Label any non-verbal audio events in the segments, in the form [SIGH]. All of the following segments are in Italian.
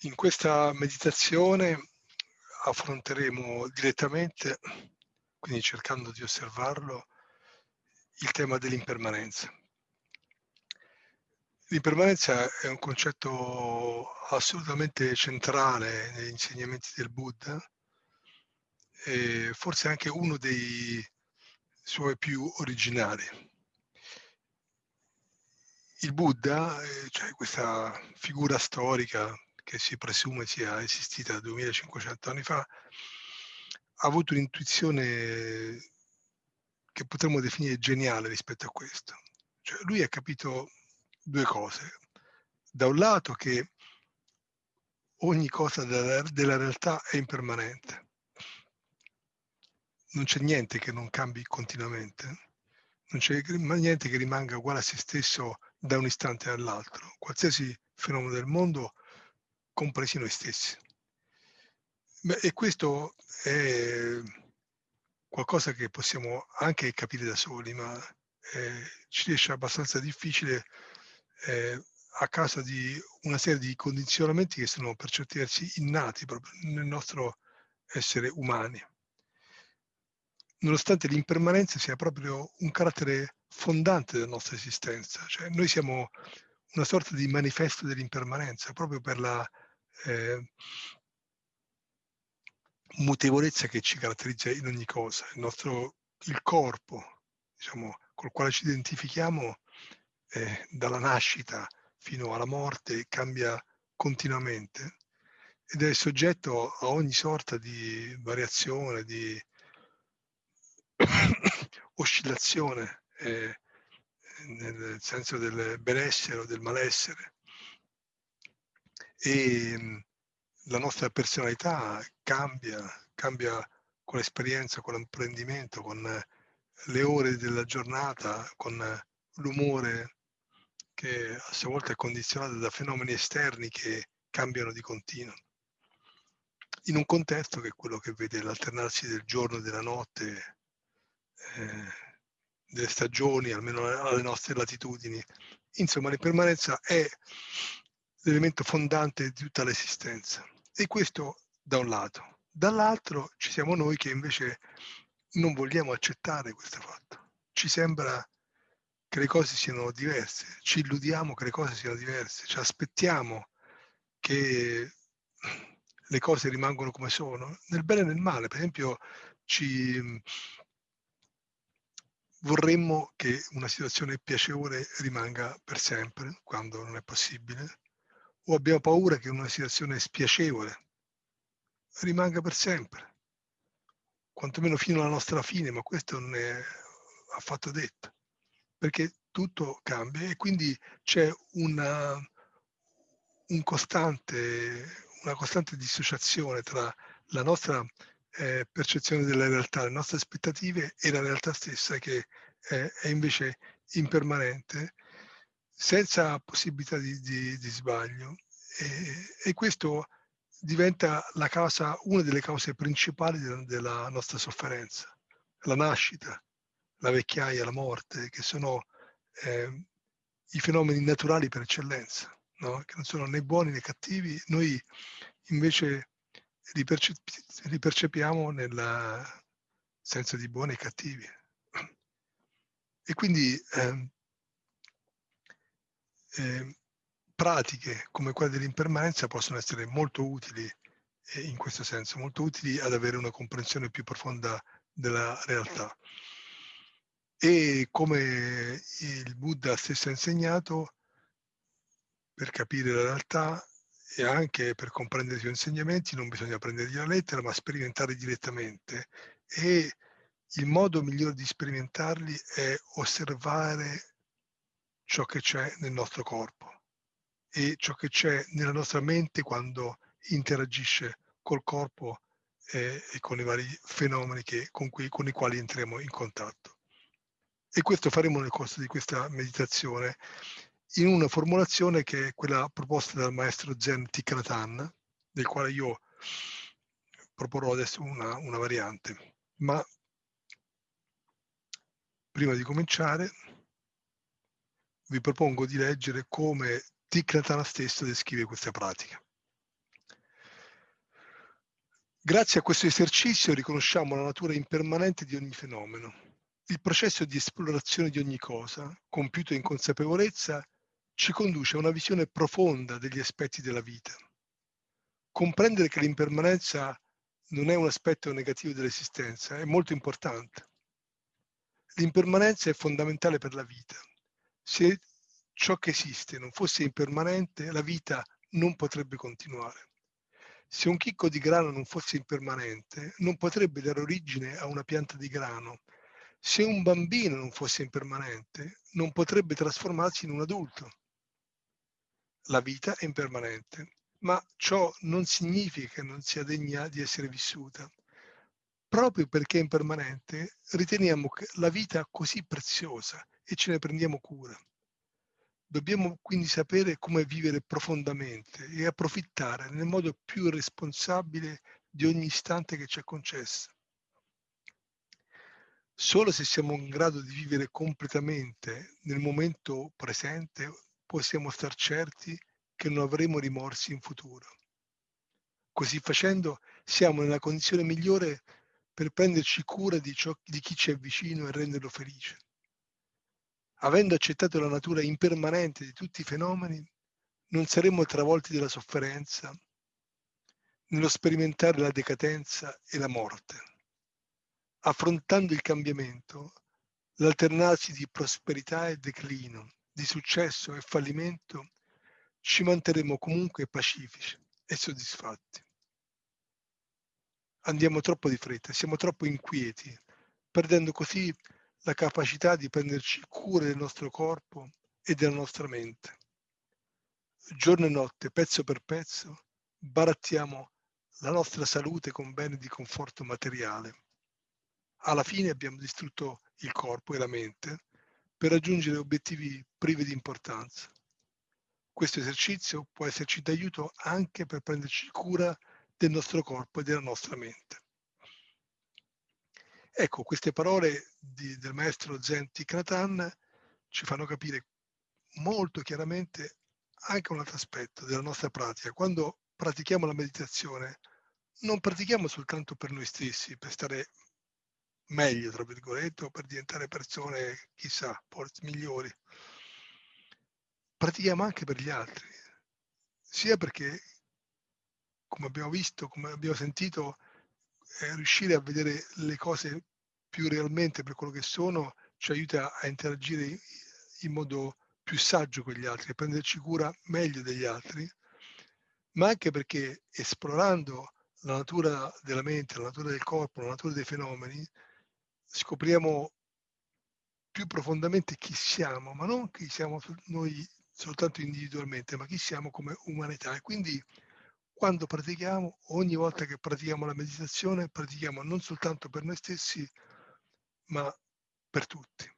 In questa meditazione affronteremo direttamente, quindi cercando di osservarlo, il tema dell'impermanenza. L'impermanenza è un concetto assolutamente centrale negli insegnamenti del Buddha e forse anche uno dei suoi più originali. Il Buddha, eh, cioè questa figura storica che si presume sia esistita 2500 anni fa, ha avuto un'intuizione che potremmo definire geniale rispetto a questo. Cioè, lui ha capito due cose. Da un lato che ogni cosa della, della realtà è impermanente. Non c'è niente che non cambi continuamente. Non c'è niente che rimanga uguale a se stesso da un istante all'altro. Qualsiasi fenomeno del mondo compresi noi stessi. Beh, e questo è qualcosa che possiamo anche capire da soli, ma eh, ci riesce abbastanza difficile eh, a causa di una serie di condizionamenti che sono per certi versi innati proprio nel nostro essere umani. Nonostante l'impermanenza sia proprio un carattere fondante della nostra esistenza, cioè noi siamo una sorta di manifesto dell'impermanenza proprio per la eh, mutevolezza che ci caratterizza in ogni cosa. Il nostro il corpo, diciamo, col quale ci identifichiamo eh, dalla nascita fino alla morte cambia continuamente ed è soggetto a ogni sorta di variazione, di [COUGHS] oscillazione eh, nel senso del benessere o del malessere e mhmm, la nostra personalità cambia, cambia con l'esperienza, con l'apprendimento, con le ore della giornata, con l'umore che a sua volta è condizionato da fenomeni esterni che cambiano di continuo. In un contesto che è quello che vede l'alternarsi del giorno e della notte, eh, delle stagioni, almeno alle nostre latitudini. Insomma, l'impermanenza è l'elemento fondante di tutta l'esistenza. E questo da un lato. Dall'altro ci siamo noi che invece non vogliamo accettare questo fatto. Ci sembra che le cose siano diverse, ci illudiamo che le cose siano diverse, ci aspettiamo che le cose rimangano come sono, nel bene e nel male. Per esempio, ci vorremmo che una situazione piacevole rimanga per sempre, quando non è possibile, o abbiamo paura che una situazione spiacevole rimanga per sempre, quantomeno fino alla nostra fine, ma questo non è affatto detto, perché tutto cambia e quindi c'è una, un costante, una costante dissociazione tra la nostra eh, percezione della realtà, le nostre aspettative e la realtà stessa che è, è invece impermanente senza possibilità di, di, di sbaglio e, e, questo diventa la causa, una delle cause principali della, della nostra sofferenza, la nascita, la vecchiaia, la morte, che sono eh, i fenomeni naturali per eccellenza, no? che non sono né buoni né cattivi, noi invece li, percep- li percepiamo nel senso di buoni e cattivi. E quindi eh, eh, pratiche come quelle dell'impermanenza possono essere molto utili eh, in questo senso, molto utili ad avere una comprensione più profonda della realtà. E come il Buddha stesso ha insegnato, per capire la realtà e anche per comprendere i suoi insegnamenti non bisogna prendergli la lettera, ma sperimentare direttamente. E il modo migliore di sperimentarli è osservare ciò che c'è nel nostro corpo e ciò che c'è nella nostra mente quando interagisce col corpo eh, e con i vari fenomeni che, con, cui, con i quali entriamo in contatto. E questo faremo nel corso di questa meditazione in una formulazione che è quella proposta dal maestro Zen Thich del quale io proporrò adesso una, una variante. Ma prima di cominciare vi propongo di leggere come Thich Nhat stesso descrive questa pratica. Grazie a questo esercizio riconosciamo la natura impermanente di ogni fenomeno. Il processo di esplorazione di ogni cosa, compiuto in consapevolezza, ci conduce a una visione profonda degli aspetti della vita. Comprendere che l'impermanenza non è un aspetto negativo dell'esistenza è molto importante. L'impermanenza è fondamentale per la vita. Se ciò che esiste non fosse impermanente, la vita non potrebbe continuare. Se un chicco di grano non fosse impermanente, non potrebbe dare origine a una pianta di grano. Se un bambino non fosse impermanente, non potrebbe trasformarsi in un adulto. La vita è impermanente, ma ciò non significa che non sia degna di essere vissuta. Proprio perché è impermanente, riteniamo la vita così preziosa e ce ne prendiamo cura. Dobbiamo quindi sapere come vivere profondamente e approfittare nel modo più responsabile di ogni istante che ci è concesso. Solo se siamo in grado di vivere completamente nel momento presente possiamo star certi che non avremo rimorsi in futuro. Così facendo siamo nella condizione migliore per prenderci cura di, ciò, di chi ci è vicino e renderlo felice avendo accettato la natura impermanente di tutti i fenomeni, non saremmo travolti dalla sofferenza nello sperimentare la decadenza e la morte. Affrontando il cambiamento, l'alternarsi di prosperità e declino, di successo e fallimento, ci manterremo comunque pacifici e soddisfatti. Andiamo troppo di fretta, siamo troppo inquieti, perdendo così la capacità di prenderci cura del nostro corpo e della nostra mente. Giorno e notte, pezzo per pezzo, barattiamo la nostra salute con beni di conforto materiale. Alla fine abbiamo distrutto il corpo e la mente per raggiungere obiettivi privi di importanza. Questo esercizio può esserci d'aiuto anche per prenderci cura del nostro corpo e della nostra mente. Ecco, queste parole di, del maestro Zen Thich ci fanno capire molto chiaramente anche un altro aspetto della nostra pratica. Quando pratichiamo la meditazione, non pratichiamo soltanto per noi stessi, per stare meglio, tra virgolette, o per diventare persone, chissà, migliori. Pratichiamo anche per gli altri, sia perché, come abbiamo visto, come abbiamo sentito, eh, riuscire a vedere le cose più realmente per quello che sono ci aiuta a interagire in modo più saggio con gli altri, a prenderci cura meglio degli altri, ma anche perché esplorando la natura della mente, la natura del corpo, la natura dei fenomeni, scopriamo più profondamente chi siamo, ma non chi siamo noi soltanto individualmente, ma chi siamo come umanità. E quindi quando pratichiamo, ogni volta che pratichiamo la meditazione, pratichiamo non soltanto per noi stessi, ma per tutti.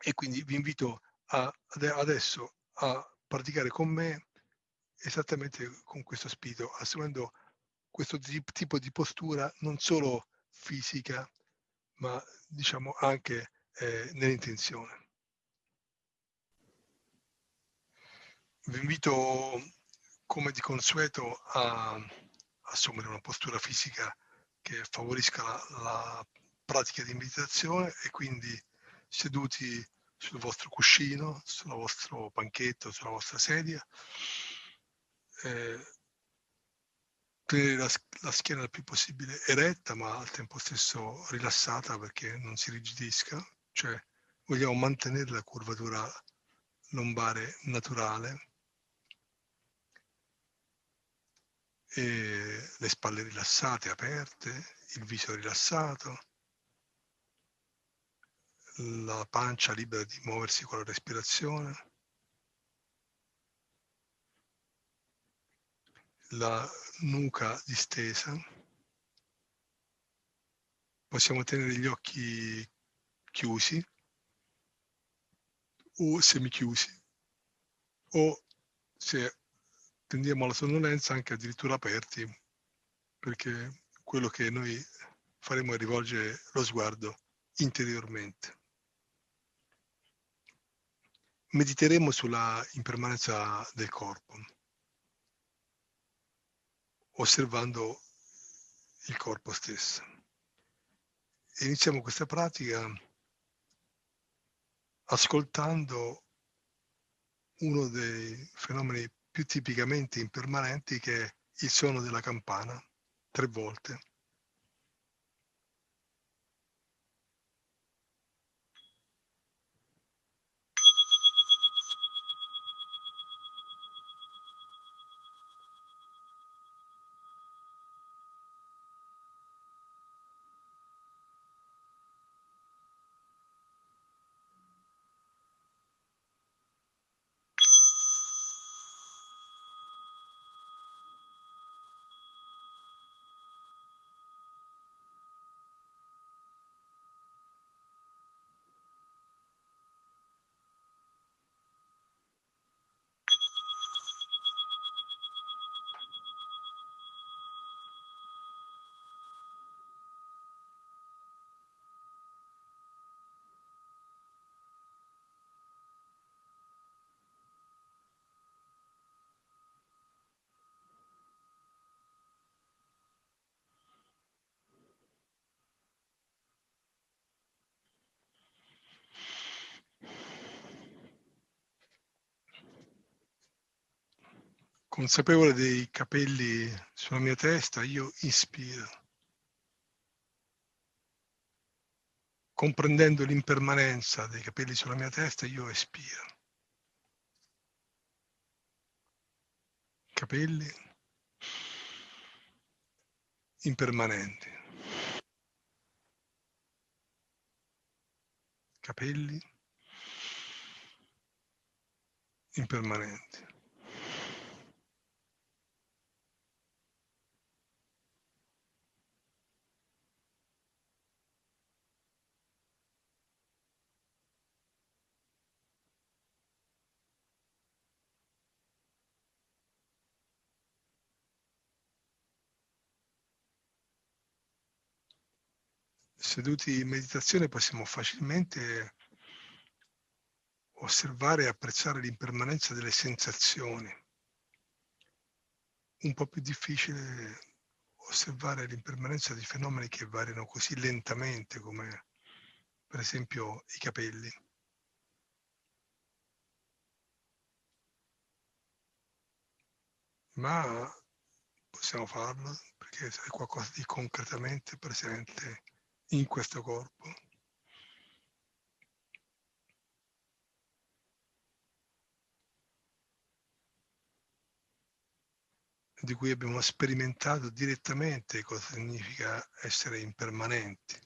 E quindi vi invito a, adesso a praticare con me esattamente con questo spirito, assumendo questo tipo di postura non solo fisica, ma diciamo anche eh, nell'intenzione. Vi invito come di consueto a assumere una postura fisica che favorisca la, la pratica di meditazione e quindi seduti sul vostro cuscino, sul vostro panchetto, sulla vostra sedia, eh, tenere la, la, schiena il più possibile eretta ma al tempo stesso rilassata perché non si rigidisca, cioè vogliamo mantenere la curvatura lombare naturale e le spalle rilassate, aperte, il viso rilassato, la pancia libera di muoversi con la respirazione, la nuca distesa, possiamo tenere gli occhi chiusi o semichiusi o se tendiamo alla sonnolenza anche addirittura aperti perché quello che noi faremo è rivolgere lo sguardo interiormente mediteremo sulla impermanenza del corpo, osservando il corpo stesso. Iniziamo questa pratica ascoltando uno dei fenomeni più tipicamente impermanenti che il suono della campana, tre volte. Consapevole dei capelli sulla mia testa, io ispiro. Comprendendo l'impermanenza dei capelli sulla mia testa, io espiro. Capelli impermanenti. Capelli impermanenti. Seduti in meditazione possiamo facilmente osservare e apprezzare l'impermanenza delle sensazioni. Un po' più difficile osservare l'impermanenza di fenomeni che variano così lentamente come per esempio i capelli. Ma possiamo farlo perché è qualcosa di concretamente presente in questo corpo. di cui abbiamo sperimentato direttamente cosa significa essere impermanenti.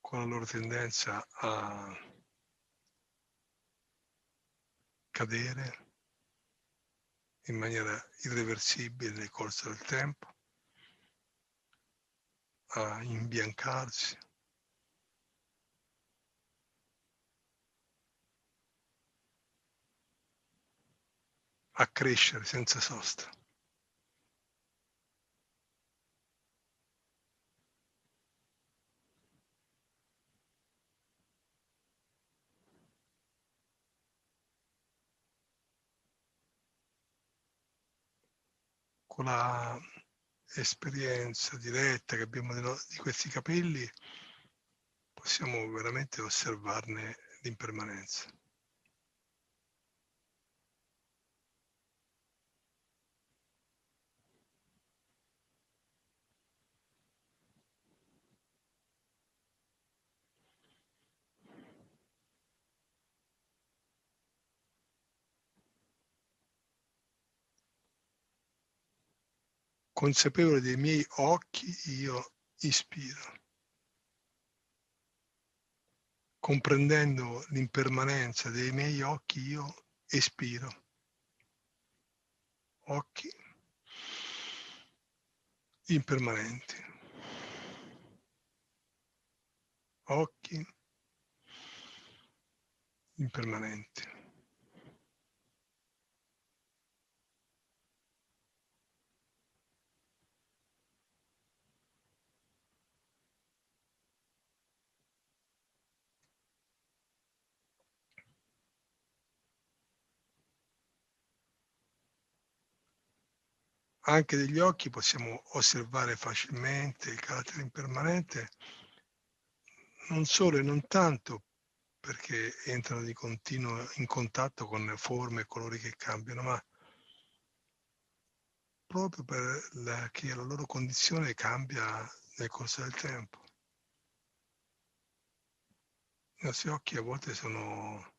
con la loro tendenza a cadere in maniera irreversibile nel corso del tempo, a imbiancarsi. a crescere senza sosta. Con la esperienza diretta che abbiamo di questi capelli, possiamo veramente osservarne l'impermanenza. Consapevole dei miei occhi, io ispiro. Comprendendo l'impermanenza dei miei occhi, io espiro. Occhi impermanenti. Occhi impermanenti. Anche degli occhi possiamo osservare facilmente il carattere impermanente, non solo e non tanto perché entrano di continuo in contatto con forme e colori che cambiano, ma proprio perché la, loro condizione cambia nel corso del tempo. I nostri occhi a volte sono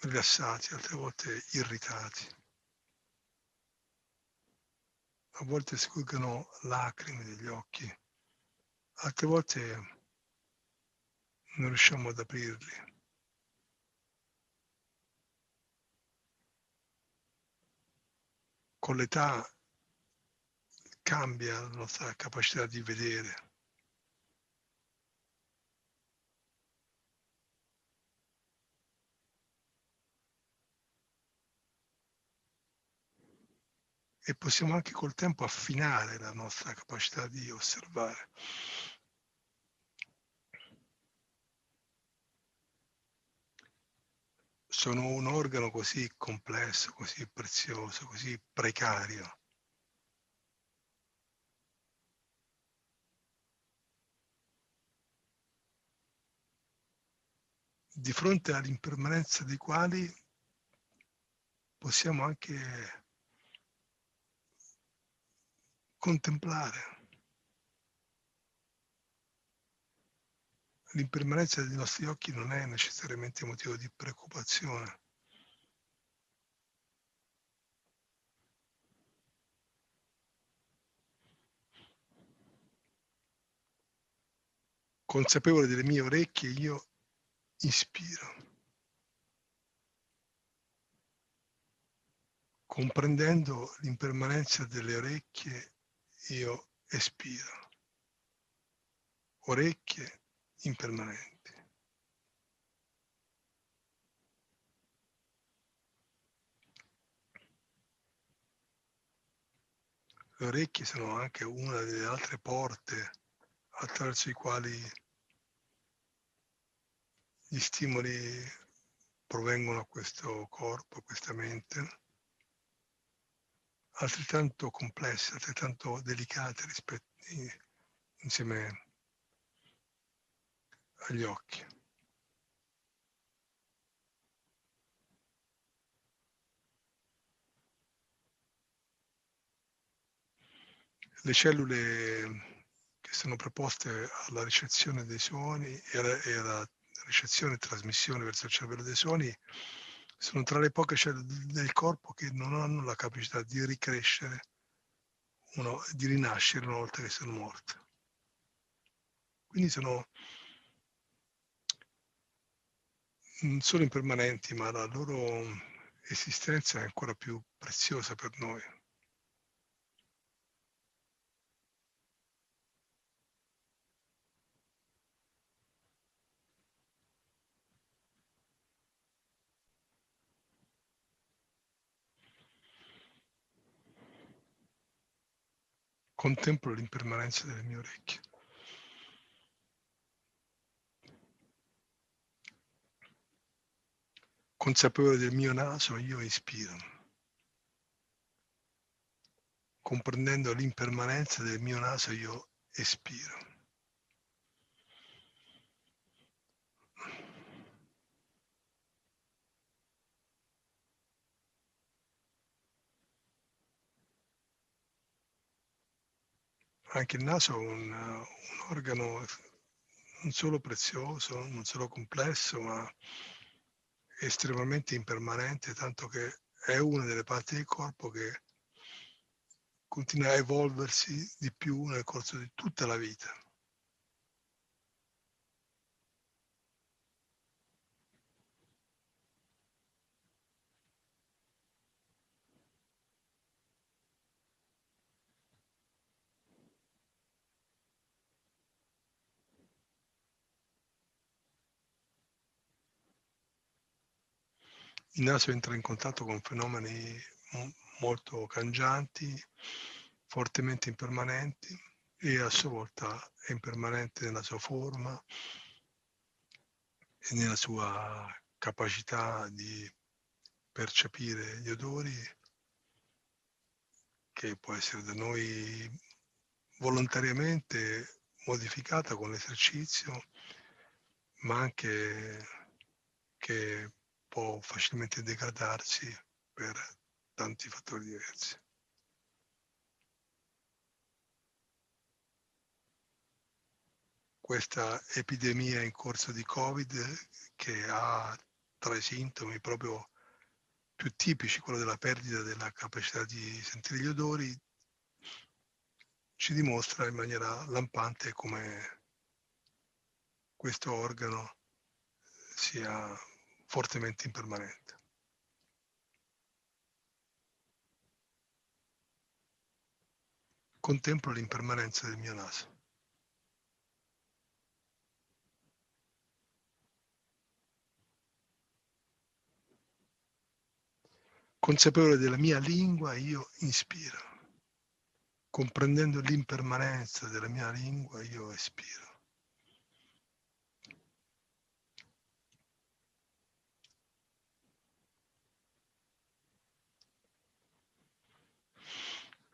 rilassati, altre volte irritati. A volte scorgono lacrime degli occhi, altre volte non riusciamo ad aprirli. Con l'età cambia la nostra capacità di vedere. E possiamo anche col tempo affinare la nostra capacità di osservare. Sono un organo così complesso, così prezioso, così precario. di fronte all'impermanenza dei quali possiamo anche contemplare l'impermanenza dei nostri occhi non è necessariamente motivo di preoccupazione. Consapevole delle mie orecchie, io ispiro. Comprendendo l'impermanenza delle orecchie io espiro. Orecchie impermanenti. Le orecchie sono anche una delle altre porte attraverso i quali gli stimoli provengono a questo corpo, a questa mente altrettanto complesse, altrettanto delicate rispetto, insieme agli occhi. Le cellule che sono preposte alla ricezione dei suoni e alla, e alla ricezione e trasmissione verso il cervello dei suoni sono tra le poche cellule del corpo che non hanno la capacità di ricrescere, uno, di rinascere una volta che sono morte. Quindi sono non solo impermanenti, ma la loro esistenza è ancora più preziosa per noi. Contemplo l'impermanenza delle mie orecchie. Consapevole del mio naso, io ispiro. Comprendendo l'impermanenza del mio naso, io espiro. Anche il naso è un, un organo non solo prezioso, non solo complesso, ma estremamente impermanente, tanto che è una delle parti del corpo che continua a evolversi di più nel corso di tutta la vita. Il naso entra in contatto con fenomeni molto cangianti, fortemente impermanenti e a sua volta è impermanente nella sua forma e nella sua capacità di percepire gli odori che può essere da noi volontariamente modificata con l'esercizio, ma anche che può facilmente degradarsi per tanti fattori diversi. Questa epidemia in corso di Covid che ha tra i sintomi proprio più tipici quello della perdita della capacità di sentire gli odori, ci dimostra in maniera lampante come questo organo sia fortemente impermanente. Contemplo l'impermanenza del mio naso. Consapevole della mia lingua, io inspiro. Comprendendo l'impermanenza della mia lingua, io espiro.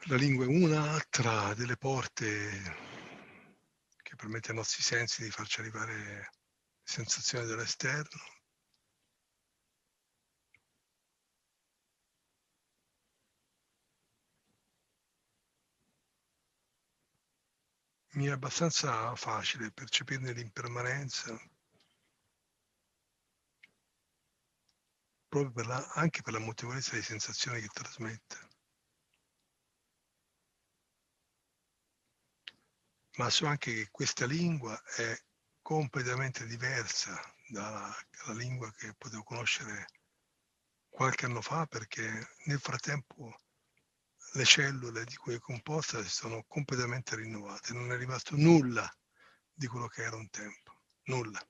La lingua è una tra delle porte che permette ai nostri sensi di farci arrivare sensazioni dell'esterno mi è abbastanza facile percepirne l'impermanenza proprio per la, anche per la motevolezza di sensazioni che trasmette. Ma so anche che questa lingua è completamente diversa dalla, dalla lingua che potevo conoscere qualche anno fa perché nel frattempo le cellule di cui è composta si sono completamente rinnovate, non è rimasto nulla di quello che era un tempo, nulla.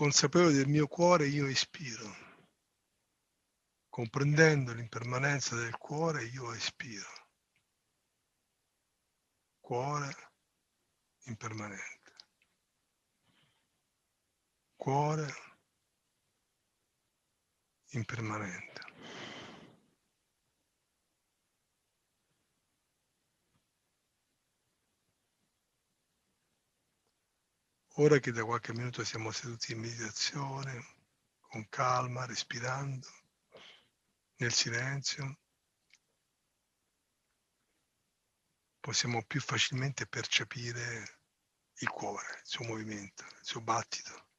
Consapevole del mio cuore io ispiro. Comprendendo l'impermanenza del cuore io espiro. Cuore impermanente. Cuore impermanente. Ora che da qualche minuto siamo seduti in meditazione, con calma, respirando, nel silenzio, possiamo più facilmente percepire il cuore, il suo movimento, il suo battito.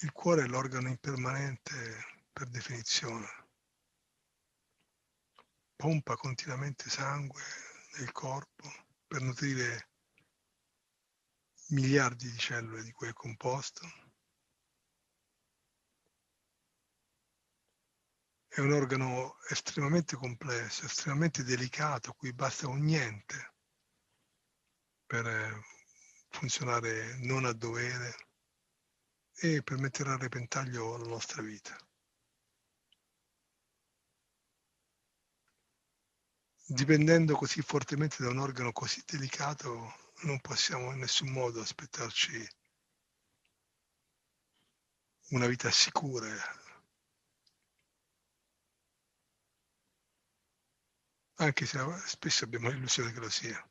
Il cuore è l'organo impermanente per definizione. Pompa continuamente sangue nel corpo per nutrire miliardi di cellule di cui è composto. È un organo estremamente complesso, estremamente delicato, cui basta un niente per eh, funzionare non a dovere e per mettere a repentaglio la nostra vita. Dipendendo così fortemente da un organo così delicato, non possiamo in nessun modo aspettarci una vita sicura. Anche se spesso abbiamo l'illusione che lo sia.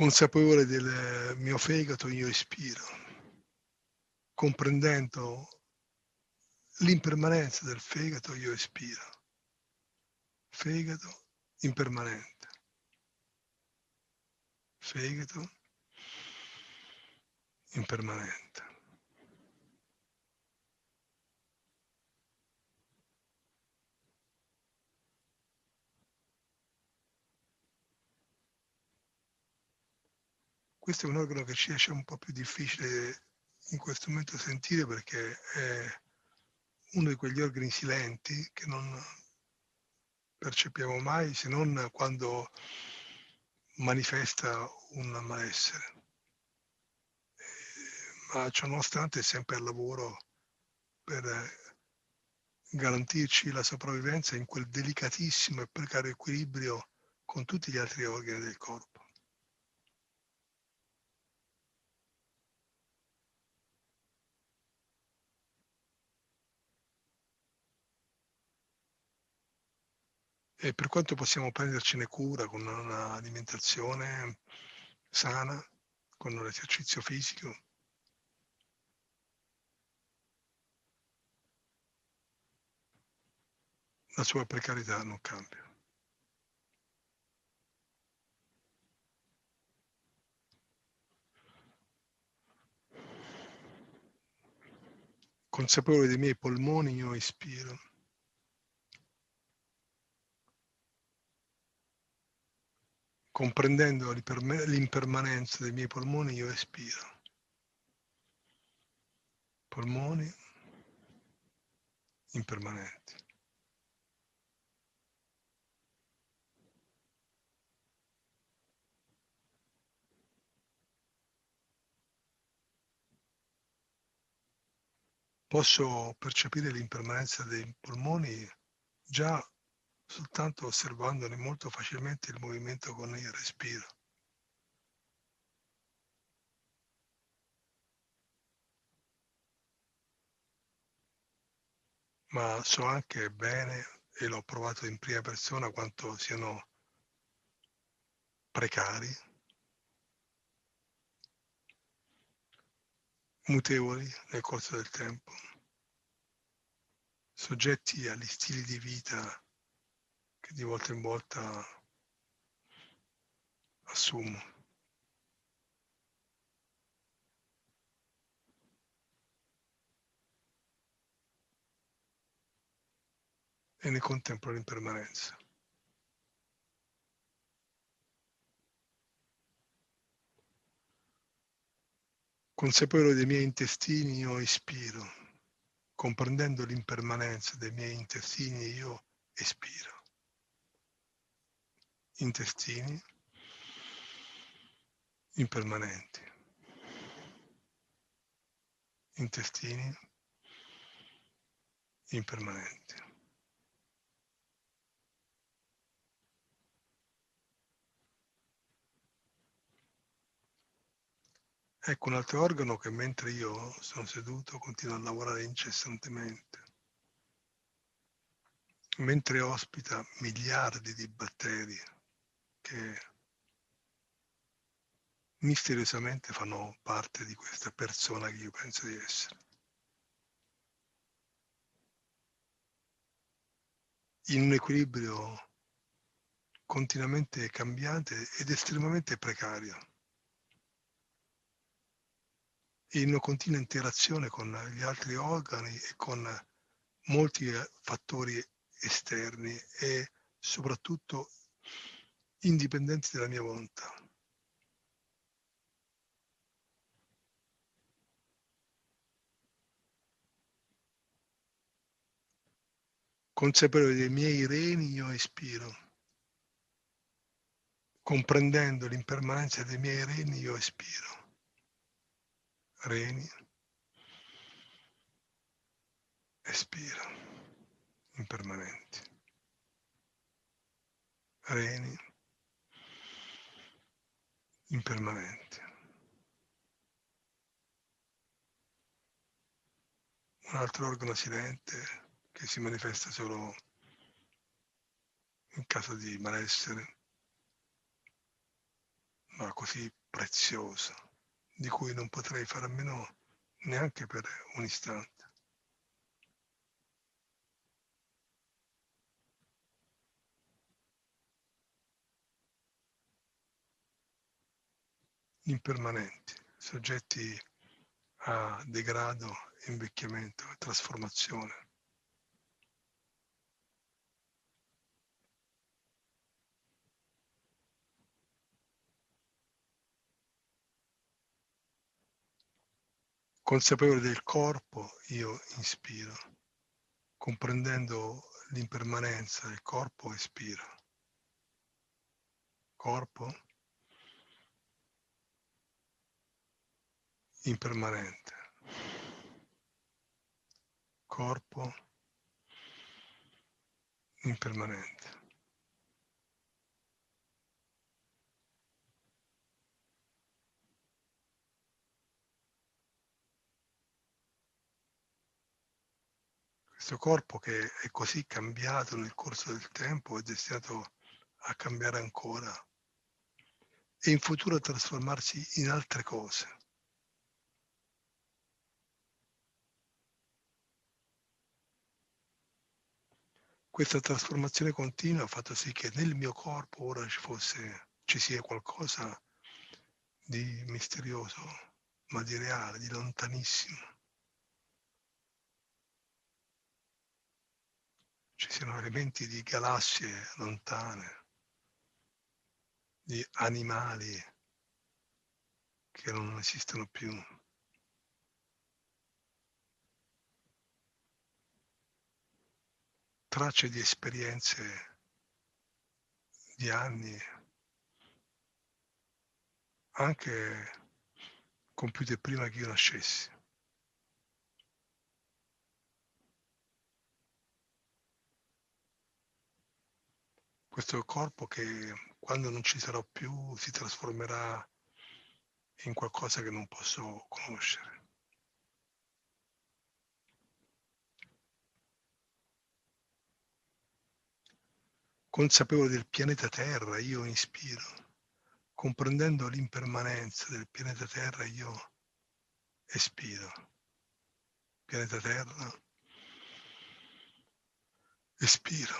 Consapevole del mio fegato io ispiro, comprendendo l'impermanenza del fegato io ispiro. Fegato impermanente. Fegato impermanente. Questo è un organo che ci esce un po' più difficile in questo momento sentire perché è uno di quegli organi silenti che non percepiamo mai se non quando manifesta un malessere. Ma ciò nonostante è sempre al lavoro per garantirci la sopravvivenza in quel delicatissimo e precario equilibrio con tutti gli altri organi del corpo. E per quanto possiamo prendercene cura con un'alimentazione sana, con l'esercizio fisico, la sua precarietà non cambia. Consapevole dei miei polmoni io ispiro. Comprendendo l'impermanenza dei miei polmoni io espiro. Polmoni impermanenti. Posso percepire l'impermanenza dei polmoni già soltanto osservandone molto facilmente il movimento con il respiro. Ma so anche bene, e l'ho provato in prima persona, quanto siano precari, mutevoli nel corso del tempo, soggetti agli stili di vita che di volta in volta assumo. E ne contemplo l'impermanenza. Consapevole dei miei intestini io ispiro, comprendendo l'impermanenza dei miei intestini io espiro. Intestini impermanenti. Intestini impermanenti. Ecco un altro organo che mentre io sono seduto continua a lavorare incessantemente, mentre ospita miliardi di batteri che misteriosamente fanno parte di questa persona che io penso di essere. In un equilibrio continuamente cambiante ed estremamente precario in una continua interazione con gli altri organi e con molti fattori esterni e soprattutto indipendenti dalla mia volontà. Consapevole dei miei reni io espiro. Comprendendo l'impermanenza dei miei reni io espiro reni, espira, impermanenti, reni, impermanenti. Un altro organo silente che si manifesta solo in caso di malessere, ma così prezioso di cui non potrei fare a meno neanche per un istante. Impermanenti, soggetti a degrado, invecchiamento, trasformazione. consapevole del corpo, io inspiro. comprendendo l'impermanenza del corpo, espira. Corpo impermanente. Corpo impermanente. Questo corpo che è così cambiato nel corso del tempo è destinato a cambiare ancora e in futuro a trasformarsi in altre cose. Questa trasformazione continua ha fatto sì che nel mio corpo ora ci fosse, ci sia qualcosa di misterioso, ma di reale, di lontanissimo. Ci siano elementi di galassie lontane, di animali che non esistono più. Tracce di esperienze di anni, anche compiute prima che io nascessi. Questo corpo che quando non ci sarò più si trasformerà in qualcosa che non posso conoscere. Consapevole del pianeta Terra, io ispiro. Comprendendo l'impermanenza del pianeta Terra, io espiro. Pianeta Terra, espiro.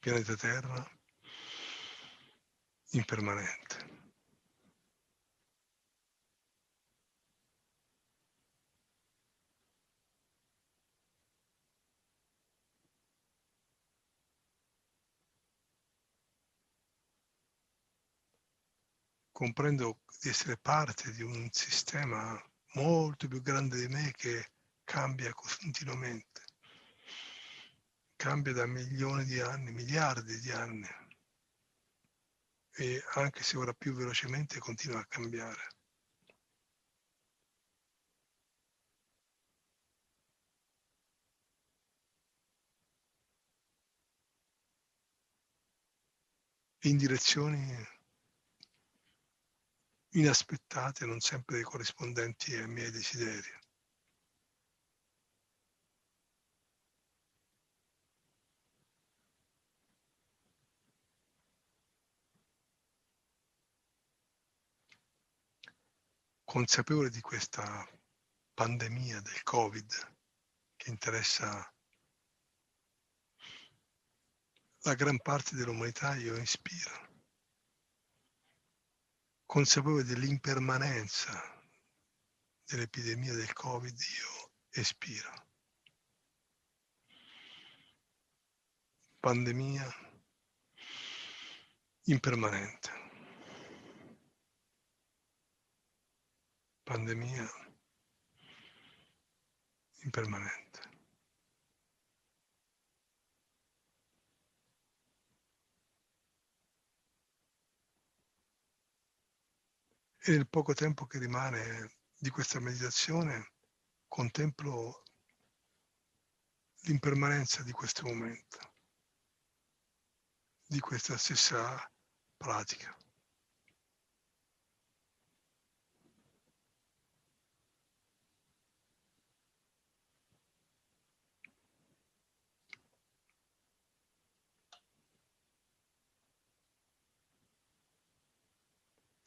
Pianeta Terra, impermanente. Comprendo di essere parte di un sistema molto più grande di me che cambia continuamente, cambia da milioni di anni, miliardi di anni e anche se ora più velocemente continua a cambiare. in direzioni inaspettate, non sempre corrispondenti ai miei desideri. Consapevole di questa pandemia del Covid che interessa la gran parte dell'umanità, io ispiro consapevole dell'impermanenza dell'epidemia del Covid, io espiro. Pandemia impermanente. Pandemia impermanente. E nel poco tempo che rimane di questa meditazione contemplo l'impermanenza di questo momento, di questa stessa pratica.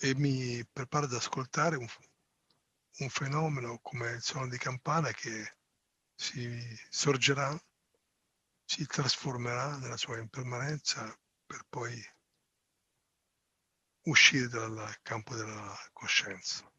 E mi preparo ad ascoltare un, un fenomeno come il suono di campana che si sorgerà, si trasformerà nella sua impermanenza per poi uscire dal campo della coscienza.